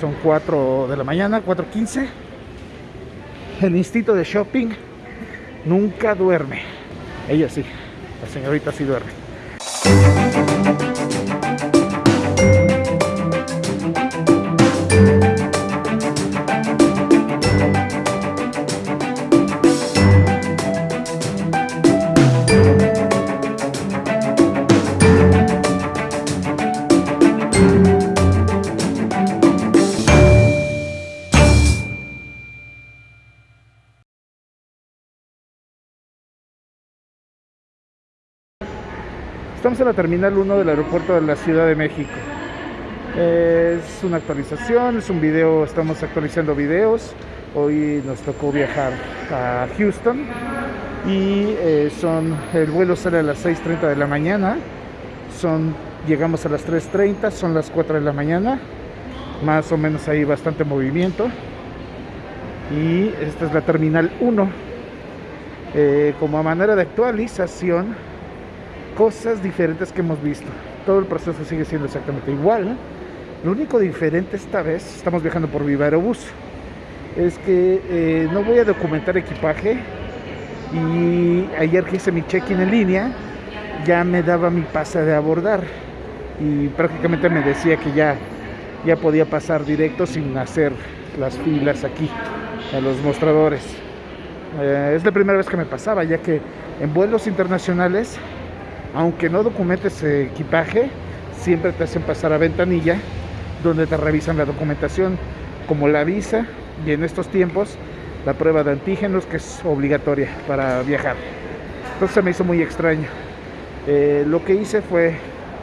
son 4 de la mañana, 4.15. El instinto de shopping nunca duerme. Ella sí, la señorita sí duerme. En la Terminal 1 del aeropuerto de la Ciudad de México. Es una actualización, es un video, estamos actualizando videos. Hoy nos tocó viajar a Houston y eh, son, el vuelo sale a las 6.30 de la mañana. Son, llegamos a las 3.30, son las 4 de la mañana. Más o menos hay bastante movimiento. Y esta es la Terminal 1. Eh, como a manera de actualización, cosas diferentes que hemos visto. Todo el proceso sigue siendo exactamente igual. Lo único diferente esta vez, estamos viajando por Viva Aerobús, es que eh, no voy a documentar equipaje y ayer que hice mi check-in en línea ya me daba mi pase de abordar y prácticamente me decía que ya, ya podía pasar directo sin hacer las filas aquí a los mostradores. Eh, es la primera vez que me pasaba, ya que en vuelos internacionales aunque no documentes equipaje, siempre te hacen pasar a ventanilla donde te revisan la documentación como la visa y en estos tiempos la prueba de antígenos que es obligatoria para viajar. Entonces se me hizo muy extraño. Eh, lo que hice fue,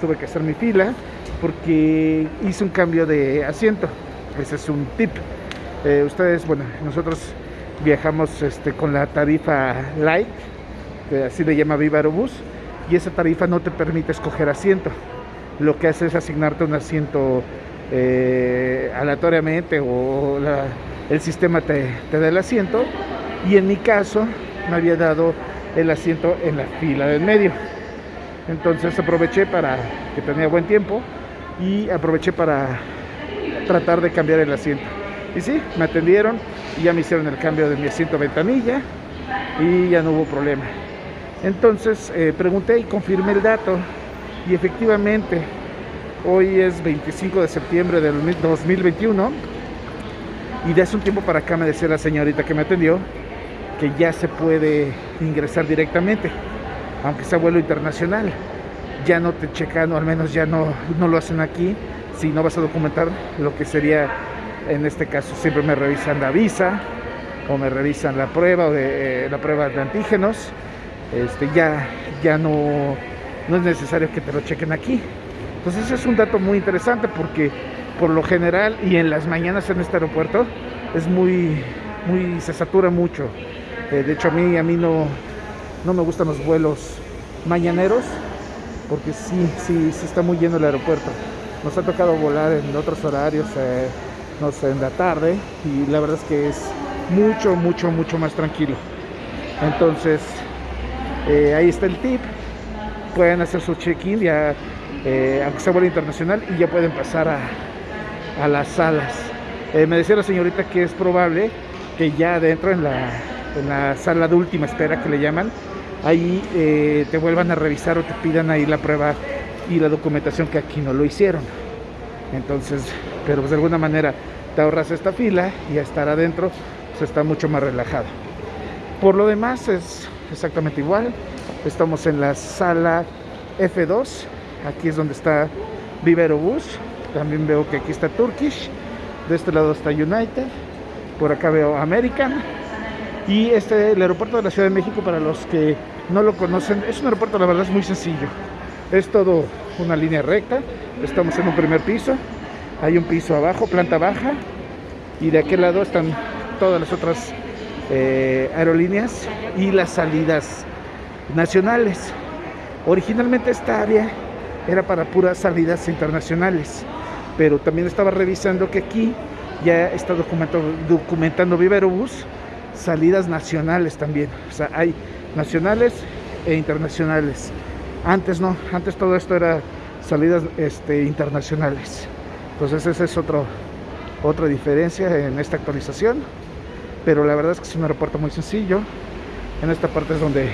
tuve que hacer mi fila porque hice un cambio de asiento. Ese es un tip. Eh, ustedes, bueno, nosotros viajamos este, con la tarifa Light, así le llama Viva y esa tarifa no te permite escoger asiento. Lo que hace es asignarte un asiento eh, aleatoriamente o el sistema te, da el asiento y en mi caso me había dado el asiento en la fila del medio. Entonces aproveché para que tenía buen tiempo y aproveché para tratar de cambiar el asiento. Y sí, me atendieron y ya me hicieron el cambio de mi asiento ventanilla y ya no hubo problema. Entonces eh, pregunté y confirmé el dato y efectivamente hoy es 25 de septiembre del 2021 y de hace un tiempo para acá me decía la señorita que me atendió que ya se puede ingresar directamente, aunque sea vuelo internacional. Ya no te checan, o al menos ya no, no lo hacen aquí, si no vas a documentar lo que sería, en este caso siempre me revisan la visa o me revisan la prueba de, eh, la prueba de antígenos este, ya, ya no, no es necesario que te lo chequen aquí. Entonces ese es un dato muy interesante porque por lo general y en las mañanas en este aeropuerto es muy, muy se satura mucho. Eh, de hecho a mí, a mí no, no me gustan los vuelos mañaneros porque sí, sí, sí está muy lleno el aeropuerto. Nos ha tocado volar en otros horarios, eh, no sé, en la tarde y la verdad es que es mucho, mucho, mucho más tranquilo. Entonces, eh, ahí está el tip. Pueden hacer su check-in ya, eh, aunque sea vuelo internacional, y ya pueden pasar a, las salas. Eh, me decía la señorita que es probable que ya adentro en la, en la sala de última espera que le llaman, ahí te vuelvan a revisar o te pidan ahí la prueba y la documentación que aquí no lo hicieron. Entonces, pero pues de alguna manera te ahorras esta fila y a estar adentro se pues está mucho más relajado. Por lo demás es exactamente igual. Estamos en la sala F2. Aquí es donde está Vivero Bus. También veo que aquí está Turkish. De este lado está United. Por acá veo American. Y este, el aeropuerto de la Ciudad de México, para los que no lo conocen, es un aeropuerto, la verdad, es muy sencillo. Es todo una línea recta. Estamos en un primer piso. Hay un piso abajo, planta baja. Y de aquel lado están todas las otras eh, aerolíneas y las salidas nacionales. Originalmente esta área era para puras salidas internacionales, pero también estaba revisando que aquí ya está documentando, documentando Viverobus salidas nacionales también. O sea, hay nacionales e internacionales. Antes no, antes todo esto era salidas este, internacionales. Entonces ese es otro, otra diferencia en esta actualización. Pero la verdad es que es un aeropuerto muy sencillo. En esta parte es donde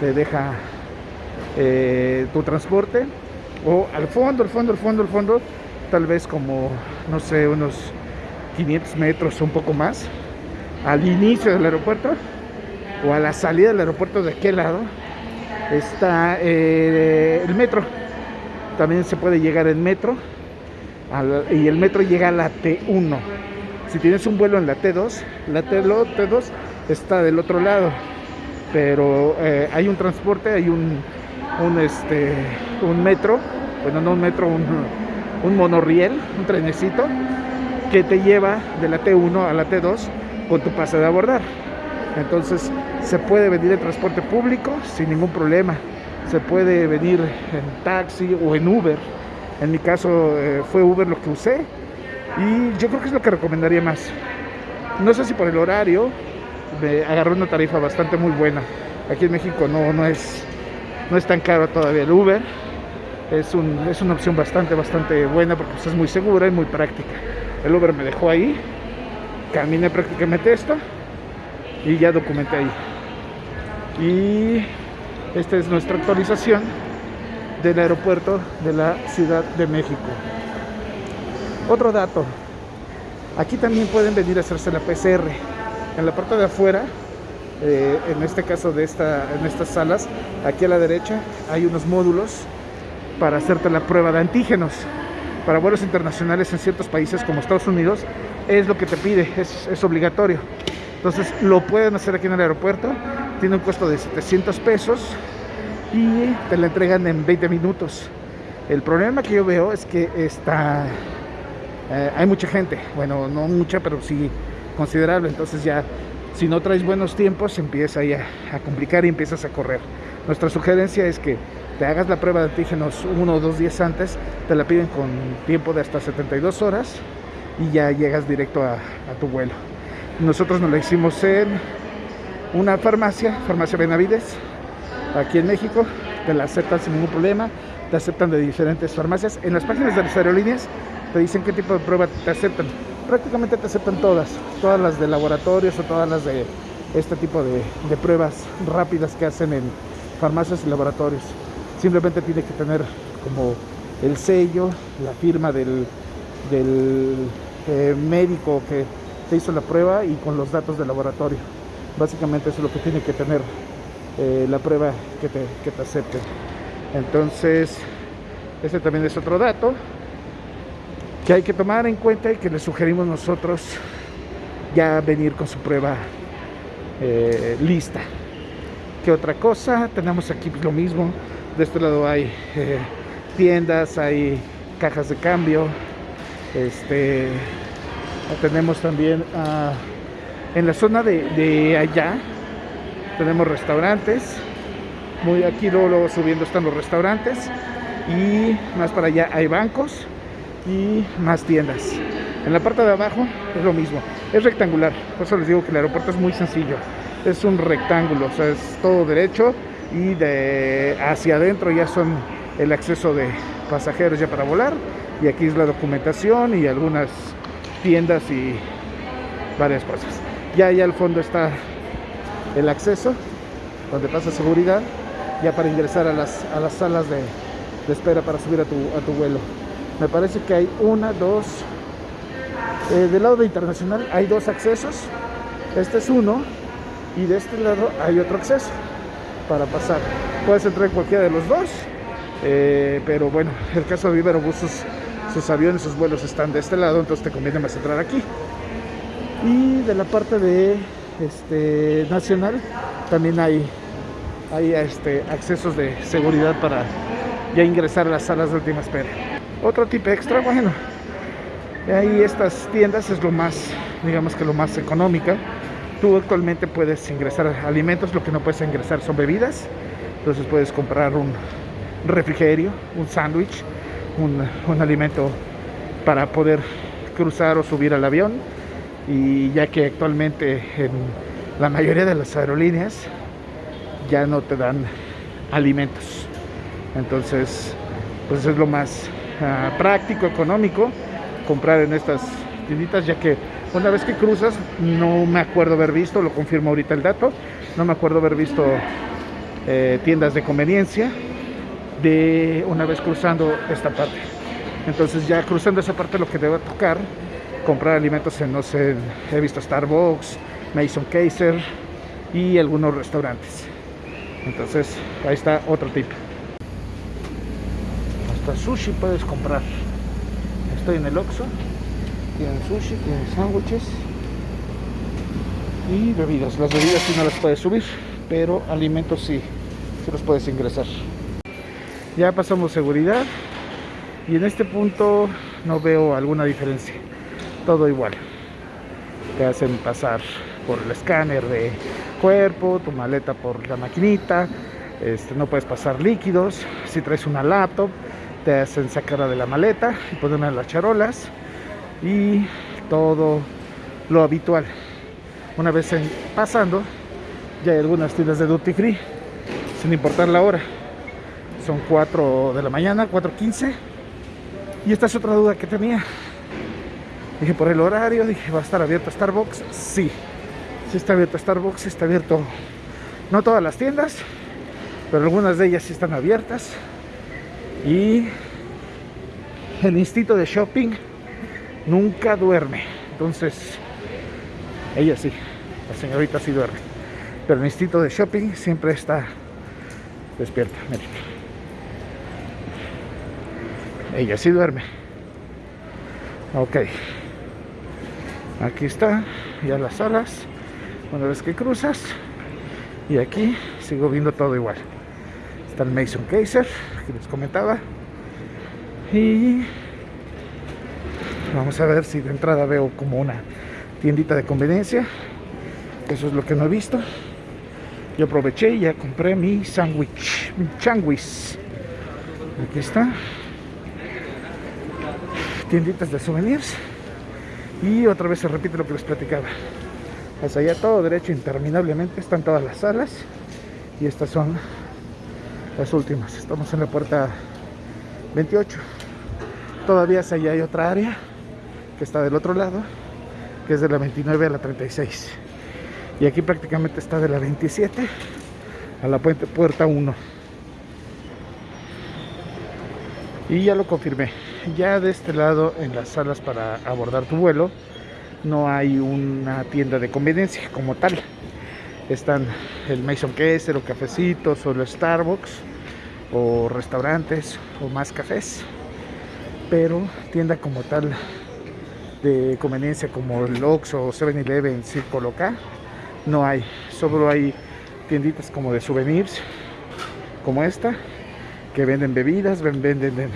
te deja eh, tu transporte. O al fondo, al fondo, al fondo, al fondo. Tal vez como, no sé, unos 500 metros o un poco más. Al inicio del aeropuerto. O a la salida del aeropuerto de aquel lado. Está eh, el metro. También se puede llegar en metro. y el metro llega a la T1 si tienes un vuelo en la T2, la T2 está del otro lado, pero eh, hay un transporte, hay este, un metro, bueno, no un metro, un, un monorriel, un trenecito, que te lleva de la T1 a la T2 con tu pase de abordar. Entonces se puede venir en transporte público sin ningún problema. Se puede venir en taxi o en Uber. En mi caso eh, fue Uber lo que usé y yo creo que es lo que recomendaría más. No sé si por el horario, me agarré una tarifa bastante muy buena. Aquí en México no, no, es, no es tan caro todavía el Uber. Es, un, es una opción bastante, bastante buena porque pues, es muy segura y muy práctica. El Uber me dejó ahí, caminé prácticamente esto y ya documenté ahí. Y esta es nuestra actualización del aeropuerto de la Ciudad de México. Otro dato, aquí también pueden venir a hacerse la PCR. En la parte de afuera, eh, en este caso de esta, en estas salas, aquí a la derecha hay unos módulos para hacerte la prueba de antígenos. Para vuelos internacionales en ciertos países como Estados Unidos es lo que te pide, es, es obligatorio. Entonces lo pueden hacer aquí en el aeropuerto, tiene un costo de 700 pesos y te la entregan en 20 minutos. El problema que yo veo es que está eh, hay mucha gente, bueno, no mucha, pero sí considerable. Entonces ya, si no traes buenos tiempos, empieza ahí a, complicar y empiezas a correr. Nuestra sugerencia es que te hagas la prueba de antígenos uno o dos días antes, te la piden con tiempo de hasta 72 horas y ya llegas directo a, a tu vuelo. Nosotros nos la hicimos en una farmacia, Farmacia Benavides, aquí en México, te la aceptan sin ningún problema, te aceptan de diferentes farmacias. En las páginas de las aerolíneas te dicen qué tipo de prueba te aceptan. Prácticamente te aceptan todas, todas las de laboratorios o todas las de este tipo de, pruebas rápidas que hacen en farmacias y laboratorios. Simplemente tiene que tener como el sello, la firma del, eh, médico que te hizo la prueba y con los datos del laboratorio. Básicamente eso es lo que tiene que tener eh, la prueba que te, que te acepten. Entonces, ese también es otro dato que hay que tomar en cuenta y que le sugerimos nosotros ya venir con su prueba eh, lista. ¿Qué otra cosa? Tenemos aquí lo mismo. De este lado hay eh, tiendas, hay cajas de cambio. Este, tenemos también ah, en la zona de, allá, tenemos restaurantes. Muy aquí luego, luego subiendo están los restaurantes. Y más para allá hay bancos y más tiendas. En la parte de abajo es lo mismo, es rectangular, por eso les digo que el aeropuerto es muy sencillo, es un rectángulo, o sea, es todo derecho y de hacia adentro ya son el acceso de pasajeros ya para volar y aquí es la documentación y algunas tiendas y varias cosas. Ya allá al fondo está el acceso donde pasa seguridad ya para ingresar a las, a las salas de, de espera para subir a tu, a tu vuelo. Me parece que hay una, dos. Eh, del lado de internacional hay dos accesos. Este es uno. Y de este lado hay otro acceso para pasar. Puedes entrar en cualquiera de los dos. Eh, pero bueno, el caso de Iberobús, sus, sus aviones, sus vuelos están de este lado, entonces te conviene más entrar aquí. Y de la parte de este, nacional también hay, hay este, accesos de seguridad para ya ingresar a las salas de última espera. Otro tipo extra, bueno, ahí estas tiendas es lo más, digamos que lo más económica. Tú actualmente puedes ingresar alimentos, lo que no puedes ingresar son bebidas. Entonces puedes comprar un refrigerio, un sándwich, un, un alimento para poder cruzar o subir al avión. Y ya que actualmente en la mayoría de las aerolíneas ya no te dan alimentos. Entonces, pues es lo más Ah, práctico, económico comprar en estas tienditas, ya que una vez que cruzas, no me acuerdo haber visto, lo confirmo ahorita el dato, no me acuerdo haber visto eh, tiendas de conveniencia de una vez cruzando esta parte. Entonces ya cruzando esa parte lo que debe tocar, comprar alimentos en, no sé, he visto Starbucks, Mason Kaiser y algunos restaurantes. Entonces ahí está otro tip. Hasta sushi puedes comprar. Estoy en el Oxxo. Tienen sushi, tienen sándwiches y bebidas. Las bebidas sí no las puedes subir, pero alimentos sí, sí los puedes ingresar. Ya pasamos seguridad y en este punto no veo alguna diferencia. Todo igual. Te hacen pasar por el escáner de cuerpo, tu maleta por la maquinita, este, no puedes pasar líquidos. Si traes una laptop, te hacen sacarla de la maleta y ponerla en las charolas y todo lo habitual. Una vez pasando, ya hay algunas tiendas de duty free, sin importar la hora. Son 4 de la mañana, 4.15. Y esta es otra duda que tenía. Dije, por el horario, dije, ¿va a estar abierto Starbucks? Sí, sí está abierto Starbucks, está abierto, no todas las tiendas, pero algunas de ellas sí están abiertas. Y el instinto de shopping nunca duerme. Entonces, ella sí, la señorita sí duerme. Pero el instinto de shopping siempre está despierta. Ella sí duerme. Ok. Aquí está, ya las alas. Una vez que cruzas. Y aquí sigo viendo todo igual. Está el Mason Kaiser, que les comentaba. Y Vamos a ver si de entrada veo como una tiendita de conveniencia. Eso es lo que no he visto. Yo aproveché y ya compré mi sándwich, mi changuis. Aquí está. Tienditas de souvenirs. Y otra vez se repite lo que les platicaba. Hacia allá todo derecho interminablemente están todas las salas. Y estas son las últimas. Estamos en la puerta 28. Todavía hacia allá hay otra área que está del otro lado, que es de la 29 a la 36. Y aquí prácticamente está de la 27 a la puerta 1. Y ya lo confirmé. Ya de este lado, en las salas para abordar tu vuelo, no hay una tienda de conveniencia como tal. Están el Mason Kessler o cafecitos o el Starbucks o restaurantes o más cafés. Pero tienda como tal de conveniencia como el Oxxo o 7-Eleven, Circo K, no hay. Solo hay tienditas como de souvenirs, como esta, que venden bebidas, venden,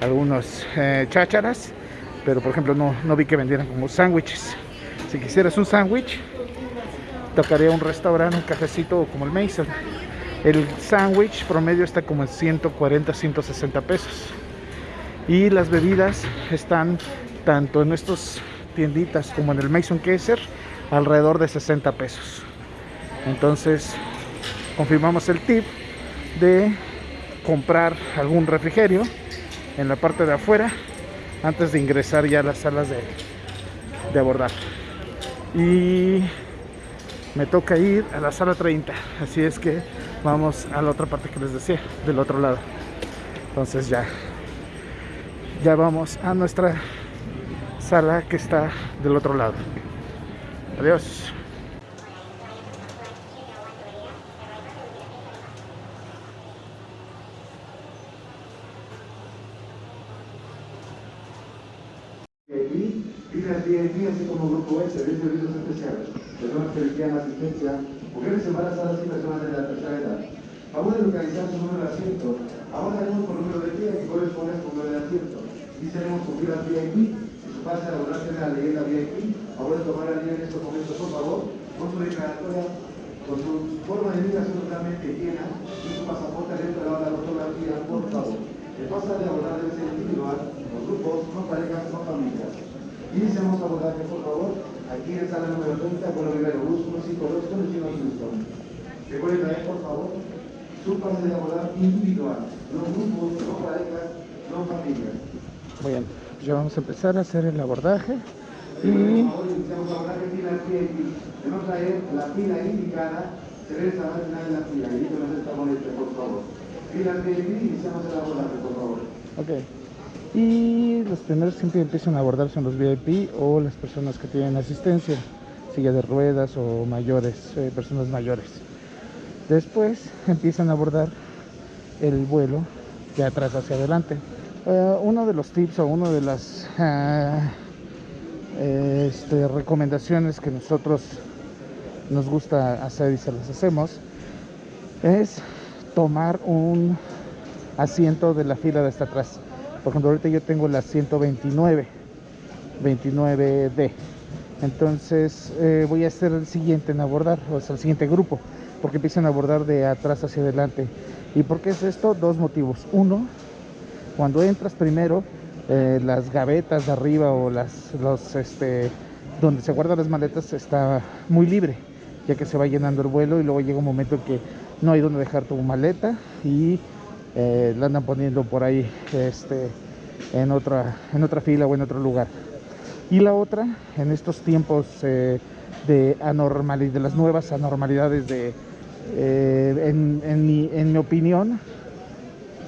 algunos eh, chácharas, pero por ejemplo no, no vi que vendieran como sándwiches. Si quisieras un sándwich, tocaría un restaurante, un cafecito como el Mason. El sándwich promedio está como en 140, 160 pesos. Y las bebidas están tanto en estas tienditas como en el Mason Kaiser alrededor de 60 pesos entonces confirmamos el tip de comprar algún refrigerio en la parte de afuera antes de ingresar ya a las salas de, de abordar y me toca ir a la sala 30 así es que vamos a la otra parte que les decía del otro lado entonces ya ya vamos a nuestra sala que está del otro lado. Adiós. Aquí, filas VIP, así como Grupo S, de servicios especiales, personas que requieran asistencia, mujeres embarazadas y personas de la tercera edad. Vamos a localizar su de asiento. Ahora tenemos por número de pie que corresponde a su número de asiento. Y tenemos con filas VIP pase a laborarse en la leyenda VIP. Ahora tomar la línea en estos momentos, por favor, con su declaratoria, con su forma de vida totalmente llena y su pasaporte dentro de la fotografía, por favor. El pasa de abordar debe ser individual, con grupos, con parejas, con familias. Iniciamos abordaje, por favor, aquí en sala número 30, con el Rivero Bus 152 con el chino Houston. Recuerden traer, por favor, abordar individual, no grupos, no parejas, no familias. Muy bien. ya vamos a empezar a hacer el abordaje y Ahora iniciamos la abordaje fila VIP. Tenemos ahí la fila indicada. Se debe estar al final de la fila. Indíquenos esta boleta, por favor. Fila VIP, iniciamos el abordaje, por favor. Ok. Y los primeros siempre empiezan a abordar son los VIP o las personas que tienen asistencia, silla de ruedas o mayores, eh, personas mayores. Después empiezan a abordar el vuelo de atrás hacia adelante. Eh, uno de los tips o una de las ah, este, recomendaciones que nosotros nos gusta hacer y se las hacemos es tomar un asiento de la fila de hasta atrás. Por ejemplo, ahorita yo tengo la 129, 29D. Entonces eh, voy a ser el siguiente en abordar, o sea, el siguiente grupo, porque empiezan a abordar de atrás hacia adelante. ¿Y por qué es esto? Dos motivos. Uno, cuando entras primero, eh, las gavetas de arriba o las, los, este, donde se guardan las maletas está muy libre, ya que se va llenando el vuelo y luego llega un momento en que no hay donde dejar tu maleta y eh, la andan poniendo por ahí este, en, otra, en otra fila o en otro lugar. Y la otra, en estos tiempos eh, de de las nuevas anormalidades de, eh, en, en mi, en mi opinión,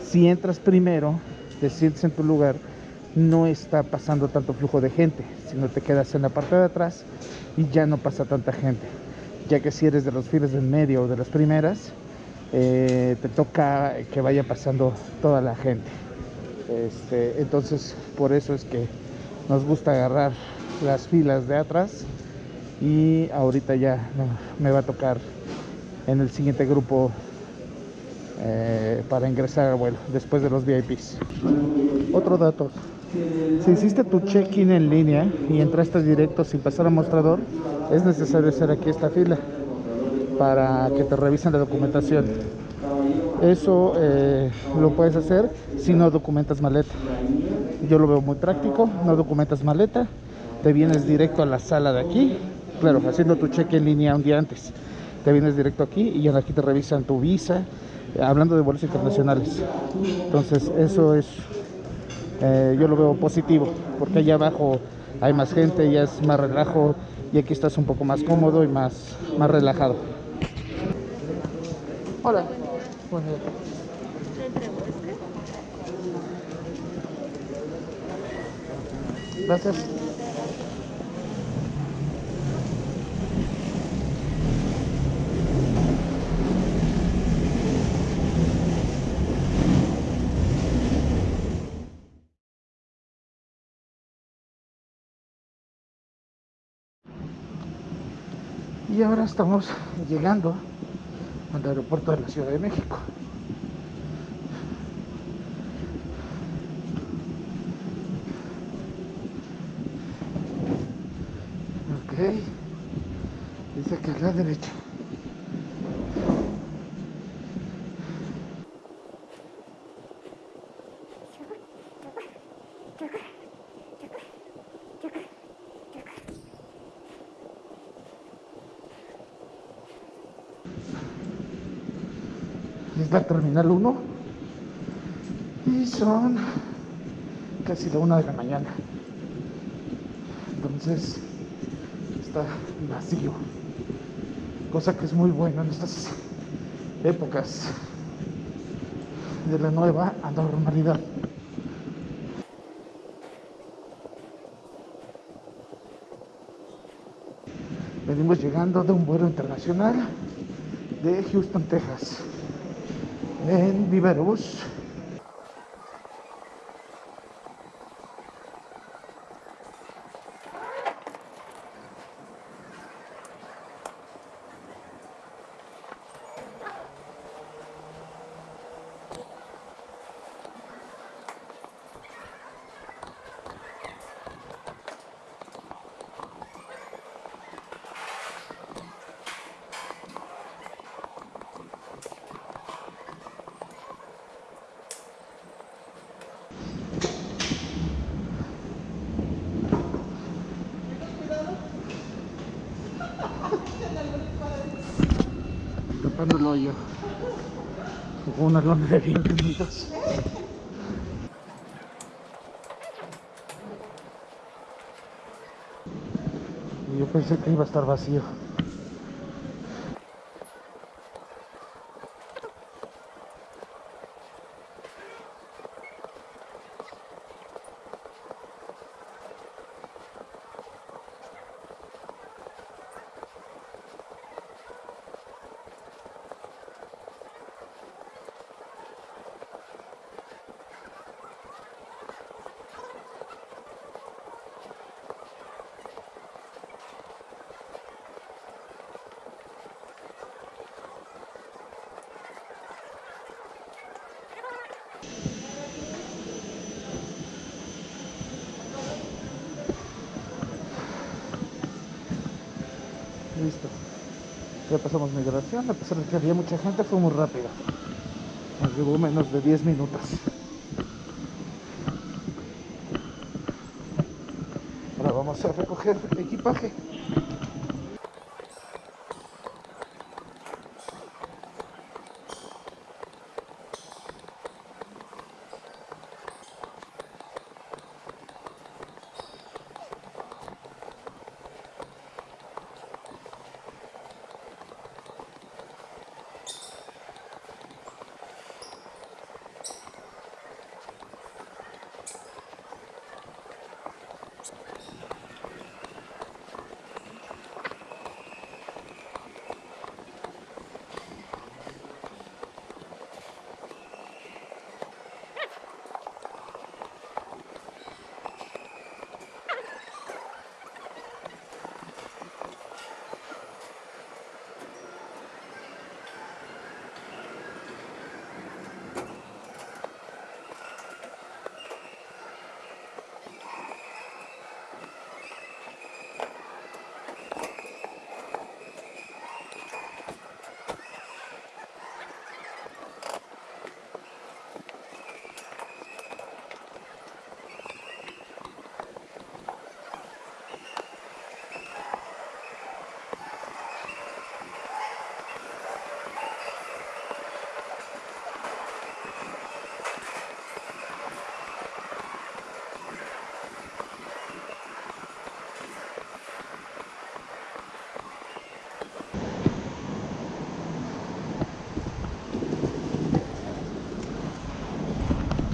si entras primero, te sientes en tu lugar, no está pasando tanto flujo de gente, sino te quedas en la parte de atrás y ya no pasa tanta gente. Ya que si eres de los files del medio o de las primeras, eh, te toca que vaya pasando toda la gente. Este, entonces, por eso es que nos gusta agarrar las filas de atrás y ahorita ya me va a tocar en el siguiente grupo eh, para ingresar al vuelo después de los VIPs. Otro dato, si hiciste tu check-in en línea y entraste directo sin pasar al mostrador, es necesario hacer aquí esta fila para que te revisen la documentación. Eso eh, lo puedes hacer si no documentas maleta. Yo lo veo muy práctico, no documentas maleta, te vienes directo a la sala de aquí, claro, haciendo tu check en línea un día antes. Te vienes directo aquí y aquí te revisan tu visa, eh, hablando de vuelos internacionales. Entonces, eso es, eh, yo lo veo positivo, porque allá abajo hay más gente, ya es más relajo y aquí estás un poco más cómodo y más, más relajado. Hola. Bueno, gracias. Y ahora estamos llegando al aeropuerto de la Ciudad de México. Ok. Dice que es la derecha. Es la terminal 1 y son casi la una de la mañana. Entonces está vacío. Cosa que es muy bueno en estas épocas de la nueva anormalidad. Venimos llegando de un vuelo internacional de Houston, Texas en Viveros. yo. Con unas lonas de bienvenidos. Yo pensé que iba a estar vacío. Listo. Ya pasamos migración, a pesar de que había mucha gente, fue muy rápido. Nos llevó menos de 10 minutos. Ahora vamos a recoger equipaje.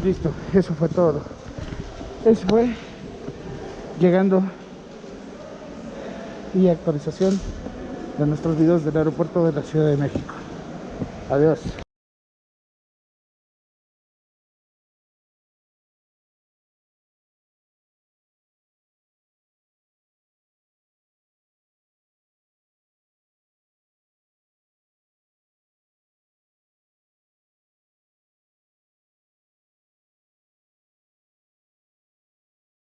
Listo, eso fue todo. Eso fue llegando y actualización de nuestros videos del aeropuerto de la Ciudad de México. Adiós.